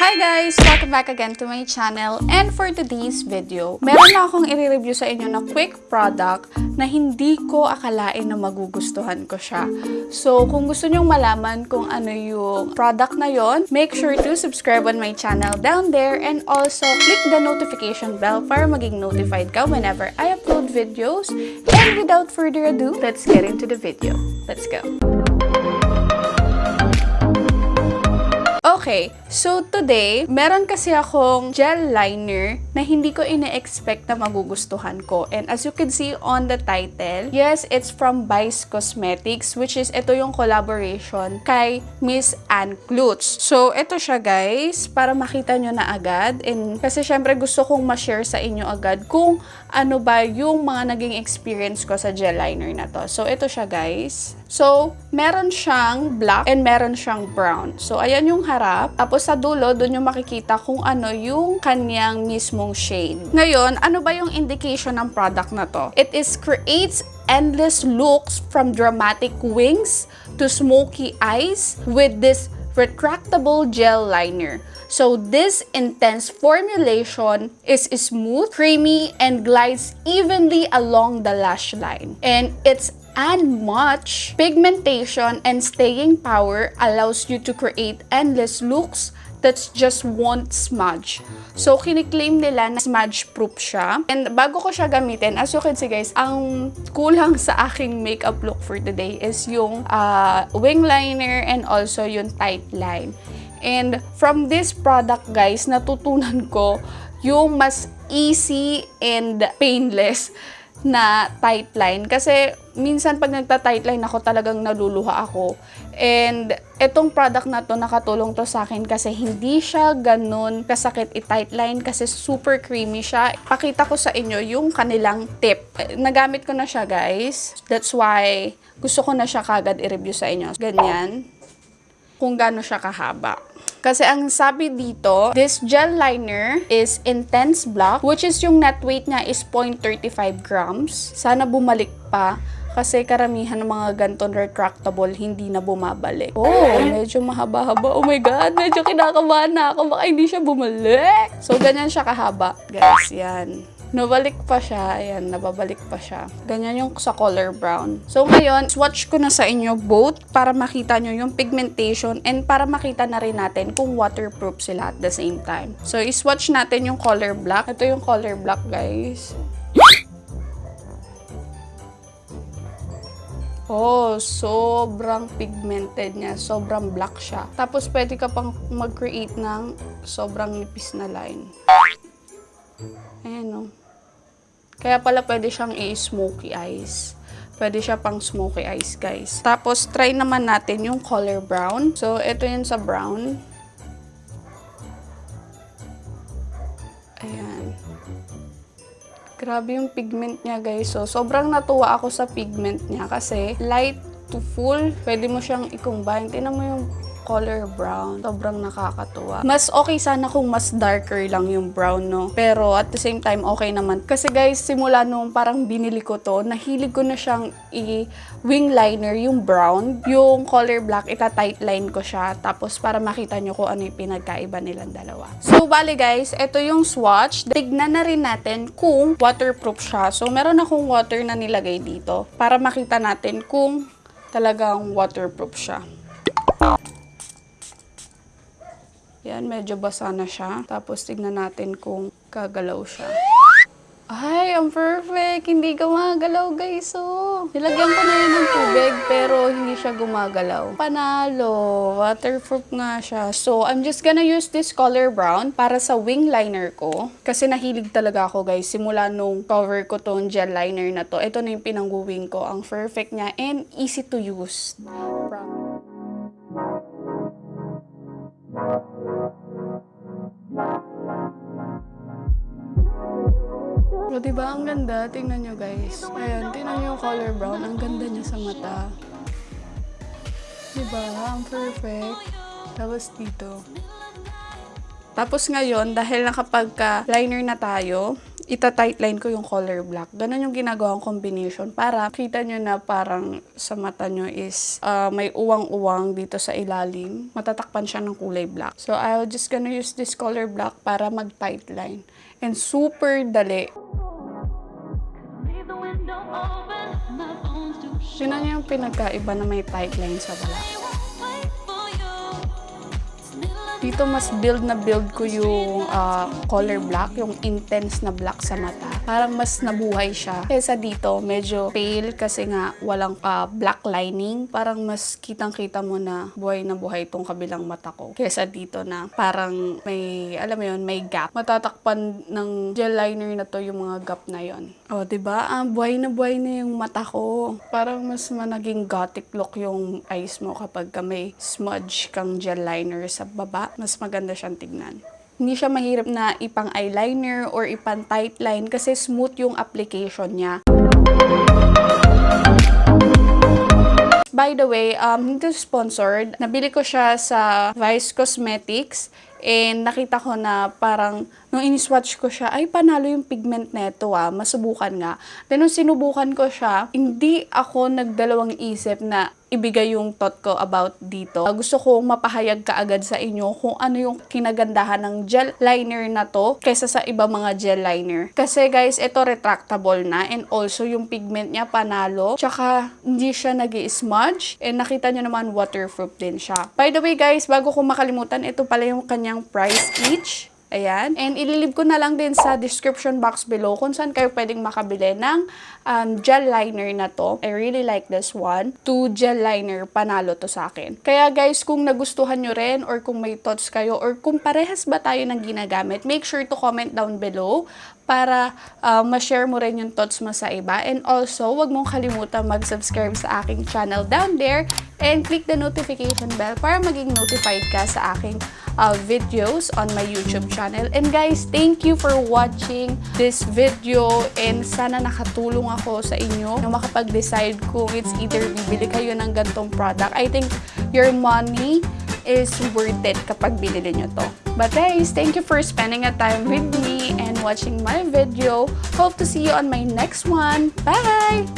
Hi guys! Welcome back again to my channel. And for today's video, meron na akong i-review sa inyo na quick product na hindi ko akalain na magugustuhan ko siya. So, kung gusto nyong malaman kung ano yung product na yon, make sure to subscribe on my channel down there and also click the notification bell para maging notified ka whenever I upload videos. And without further ado, let's get into the video. Let's go! Okay, so today, meron kasi akong gel liner na hindi ko ine-expect na magugustuhan ko. And as you can see on the title, yes, it's from Vice Cosmetics, which is ito yung collaboration kay Miss Anne Klutz. So, ito siya guys, para makita nyo na agad. And kasi syempre gusto kong ma-share sa inyo agad kung ano ba yung mga naging experience ko sa gel liner na to. So, ito siya guys. So, meron siyang black and meron siyang brown. So, ayan yung harap. Tapos sa dulo, doon yung makikita kung ano yung kanyang mismong shade. Ngayon, ano ba yung indication ng product na to? It is creates endless looks from dramatic wings to smoky eyes with this retractable gel liner. So this intense formulation is smooth, creamy, and glides evenly along the lash line. And its unmatched pigmentation and staying power allows you to create endless looks that's just won't smudge. So, kiniklaim nila na smudge-proof siya. And bago ko siya gamitin, as you can see guys, ang kulang sa aking makeup look for today is yung uh, wing liner and also yung tight line. And from this product guys, natutunan ko yung mas easy and painless na tight line. Kasi minsan pag nagta-tight line ako talagang naluluha ako. And itong product na to nakatulong to sa akin kasi hindi siya ganun kasakit i-tight line kasi super creamy siya. Pakita ko sa inyo yung kanilang tip. Nagamit ko na siya guys. That's why gusto ko na siya kagad i-review sa inyo. Ganyan. Kung gaano siya kahaba. Kasi ang sabi dito, this gel liner is intense black, which is yung net weight niya is 0.35 grams. Sana bumalik pa. Kasi karamihan ng mga ganton retractable, hindi na bumabalik. Oh, medyo mahaba-haba. Oh my God, medyo kinakabahan na ako. Baka hindi siya bumalik. So, ganyan siya kahaba. Guys, yan. Nabalik pa siya. Ayan, nababalik pa siya. Ganyan yung sa color brown. So, ngayon, swatch ko na sa inyo both para makita nyo yung pigmentation and para makita na rin natin kung waterproof sila at the same time. So, iswatch natin yung color black. Ito yung color black, guys. Oh, sobrang pigmented niya. Sobrang black siya. Tapos, pwede ka pang mag-create ng sobrang nipis na line. Ayan, oh. Kaya pala pwede siyang i-smoky eyes. Pwede siya pang smoky eyes, guys. Tapos, try naman natin yung color brown. So, ito yun sa brown. Ayan. Grabe yung pigment niya, guys. So, sobrang natuwa ako sa pigment niya kasi light to full. Pwede mo siyang i-combine. Tinan mo yung color brown. Sobrang nakakatuwa. Mas okay sana kung mas darker lang yung brown, no? Pero at the same time, okay naman. Kasi guys, simula nung parang binili ko to, nahilig ko na siyang i-wing liner yung brown. Yung color black, ita-tight line ko siya. Tapos para makita nyo kung ano yung pinagkaiba nilang dalawa. So, bali guys, ito yung swatch. Tignan na rin natin kung waterproof siya. So, meron akong water na nilagay dito para makita natin kung talagang waterproof siya. Yan, medyo basa na siya. Tapos, tignan natin kung kagalaw siya. Ay, ang perfect! Hindi gumagalaw, guys. Oh. Nilagyan ko na yun ng tubig, pero hindi siya gumagalaw. Panalo! Waterproof nga siya. So, I'm just gonna use this color brown para sa wing liner ko. Kasi nahilig talaga ako, guys. Simula nung cover ko tong gel liner na to. Ito na yung pinang-wing ko. Ang perfect niya and easy to use. O, diba? Ang ganda. Tingnan nyo, guys. Ayan, tingnan nyo yung color brown. Ang ganda niya sa mata. Diba? Ang perfect. Tapos dito. Tapos ngayon, dahil nakapagka-liner na tayo, ita-tightline ko yung color black. Ganun yung ginagawang combination para kita nyo na parang sa mata nyo is ah, may uwang-uwang dito sa ilalim. Matatakpan siya ng kulay black. So, I'll just gonna use this color black para mag-tightline. And super dali. Yun na yung pinagkaiba na may tightline sa wala. Dito mas build na build ko yung ah, color black, yung intense na black sa mata. Parang mas nabuhay siya. Kesa dito, medyo pale kasi nga walang ah, black lining. Parang mas kitang-kita mo na buhay na buhay itong kabilang mata ko. Kesa dito na parang may, alam mo yun, may gap. Matatakpan ng gel liner na to yung mga gap na yon. O, oh, diba? Ah, buhay na buhay na yung mata ko. Parang mas managing gothic look yung eyes mo kapag ka may smudge kang gel liner sa baba. Mas maganda siyang tignan. Hindi siya mahirap na ipang eyeliner or ipang tight line kasi smooth yung application niya. By the way, um, hindi sponsored. Nabili ko siya sa Vice Cosmetics and nakita ko na parang nung in-swatch ko siya, ay panalo yung pigment neto ah, masubukan nga. Then nung sinubukan ko siya, hindi ako nagdalawang isip na ibigay yung thought ko about dito. Uh, gusto kong mapahayag kaagad sa inyo kung ano yung kinagandahan ng gel liner na to kaysa sa iba mga gel liner. Kasi guys, ito retractable na and also yung pigment niya panalo. Tsaka hindi siya nag smudge and nakita nyo naman waterproof din siya. By the way guys, bago ko makalimutan, ito pala yung kanyang price each. Ayan. And ililib ko na lang din sa description box below kung saan kayo pwedeng makabili ng um, gel liner na to. I really like this one. Two gel liner, panalo to sa akin. Kaya guys, kung nagustuhan nyo rin or kung may thoughts kayo or kung parehas ba tayo ng ginagamit, make sure to comment down below para uh, ma-share mo rin yung thoughts mo sa iba. And also, wag mong kalimutan mag-subscribe sa aking channel down there and click the notification bell para maging notified ka sa aking uh, videos on my YouTube channel. And guys, thank you for watching this video and sana nakatulong ako sa inyo na makapag-decide kung it's either bibili kayo ng gantong product. I think your money is worth it kapag binili nyo to. But guys, thank you for spending a time with me and watching my video. Hope to see you on my next one. Bye!